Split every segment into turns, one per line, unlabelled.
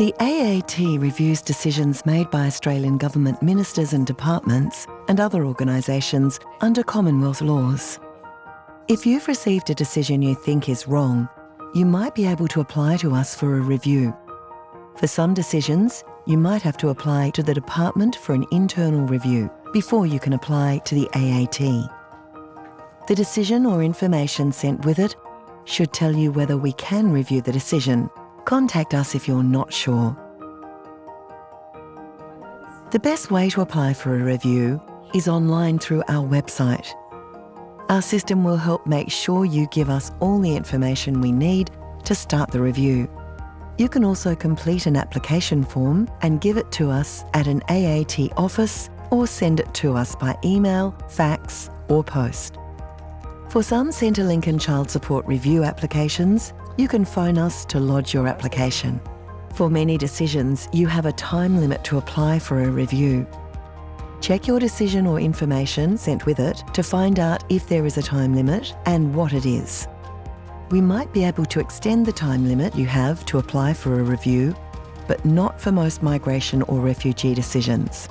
The AAT reviews decisions made by Australian government ministers and departments and other organisations under Commonwealth laws. If you've received a decision you think is wrong, you might be able to apply to us for a review. For some decisions, you might have to apply to the department for an internal review before you can apply to the AAT. The decision or information sent with it should tell you whether we can review the decision. Contact us if you're not sure. The best way to apply for a review is online through our website. Our system will help make sure you give us all the information we need to start the review. You can also complete an application form and give it to us at an AAT office or send it to us by email, fax or post. For some Centrelink and Child Support Review applications, you can phone us to lodge your application. For many decisions, you have a time limit to apply for a review. Check your decision or information sent with it to find out if there is a time limit and what it is. We might be able to extend the time limit you have to apply for a review, but not for most migration or refugee decisions.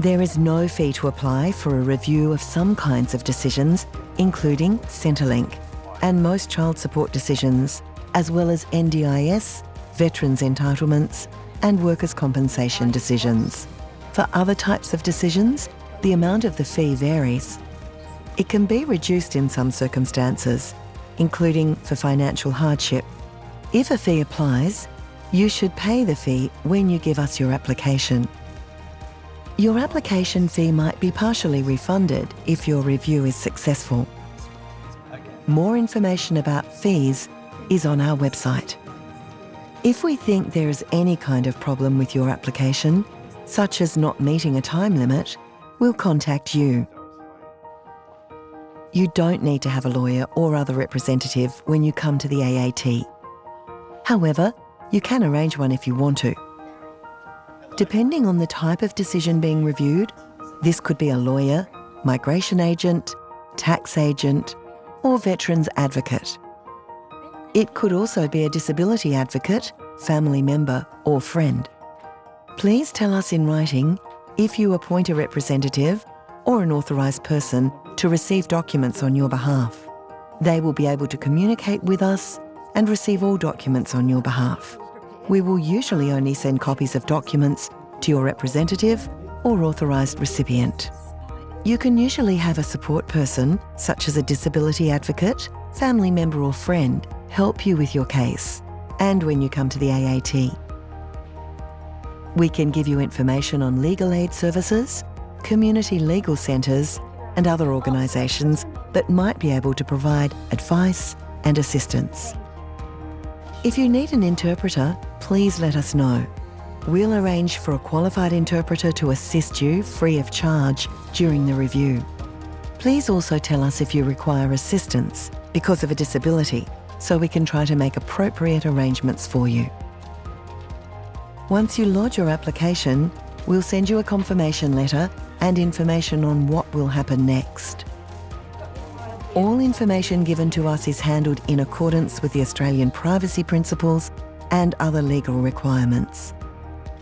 There is no fee to apply for a review of some kinds of decisions, including Centrelink, and most child support decisions, as well as NDIS, veterans entitlements, and workers' compensation decisions. For other types of decisions, the amount of the fee varies. It can be reduced in some circumstances, including for financial hardship. If a fee applies, you should pay the fee when you give us your application. Your application fee might be partially refunded if your review is successful. More information about fees is on our website. If we think there is any kind of problem with your application, such as not meeting a time limit, we'll contact you. You don't need to have a lawyer or other representative when you come to the AAT. However, you can arrange one if you want to. Depending on the type of decision being reviewed, this could be a lawyer, migration agent, tax agent, or veterans advocate. It could also be a disability advocate, family member, or friend. Please tell us in writing if you appoint a representative or an authorised person to receive documents on your behalf. They will be able to communicate with us and receive all documents on your behalf. We will usually only send copies of documents to your representative or authorised recipient. You can usually have a support person, such as a disability advocate, family member or friend, help you with your case and when you come to the AAT. We can give you information on legal aid services, community legal centres and other organisations that might be able to provide advice and assistance. If you need an interpreter, please let us know. We'll arrange for a qualified interpreter to assist you free of charge during the review. Please also tell us if you require assistance because of a disability so we can try to make appropriate arrangements for you. Once you lodge your application, we'll send you a confirmation letter and information on what will happen next. All information given to us is handled in accordance with the Australian privacy principles and other legal requirements.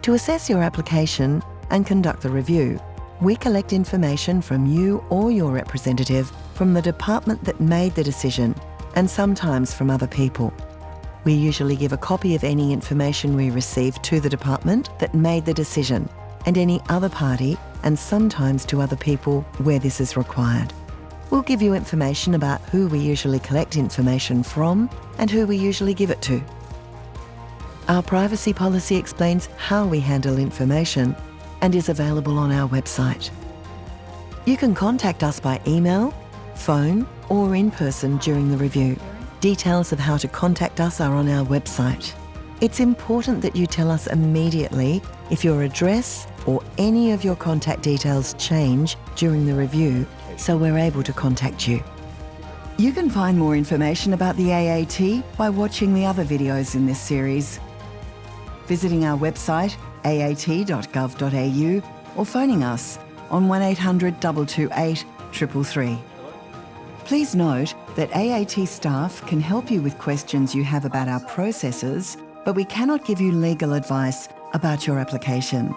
To assess your application and conduct the review, we collect information from you or your representative from the department that made the decision and sometimes from other people. We usually give a copy of any information we receive to the department that made the decision and any other party and sometimes to other people where this is required. We'll give you information about who we usually collect information from and who we usually give it to. Our privacy policy explains how we handle information and is available on our website. You can contact us by email, phone or in person during the review. Details of how to contact us are on our website. It's important that you tell us immediately if your address or any of your contact details change during the review so we're able to contact you. You can find more information about the AAT by watching the other videos in this series, visiting our website aat.gov.au or phoning us on 1800 228 333. Please note that AAT staff can help you with questions you have about our processes but we cannot give you legal advice about your application.